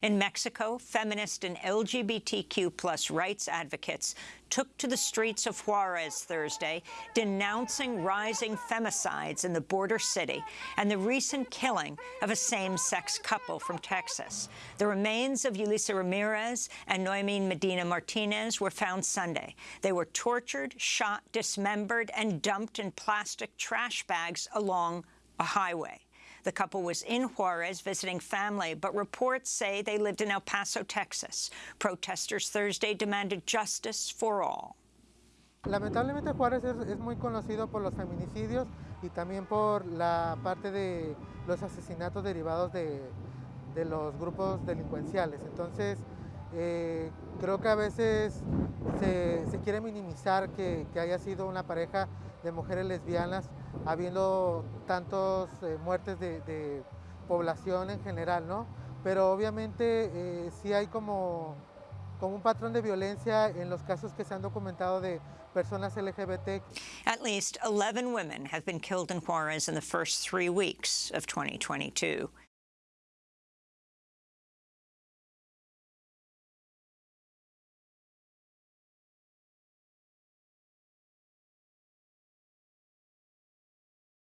In Mexico, feminist and LGBTQ plus rights advocates took to the streets of Juarez Thursday, denouncing rising femicides in the border city and the recent killing of a same-sex couple from Texas. The remains of Yulisa Ramirez and Noemi Medina Martinez were found Sunday. They were tortured, shot, dismembered, and dumped in plastic trash bags along a highway. The couple was in Juarez visiting family, but reports say they lived in El Paso, Texas. Protesters Thursday demanded justice for all. Lamentablemente Juárez es, es, muy conocido por los feminicidios y también por la parte de los asesinatos derivados de, de los grupos delincuenciales. Entonces, eh, creo que a veces se, se quiere minimizar que, que haya sido una pareja de mujeres lesbianas, habiendo tantas eh, muertes de, de, población en general, ¿no? Pero obviamente eh, sí hay como, como un patrón de violencia en los casos que se han documentado de personas LGBT. At least 11 women have been killed in Juarez in the first three weeks of 2022.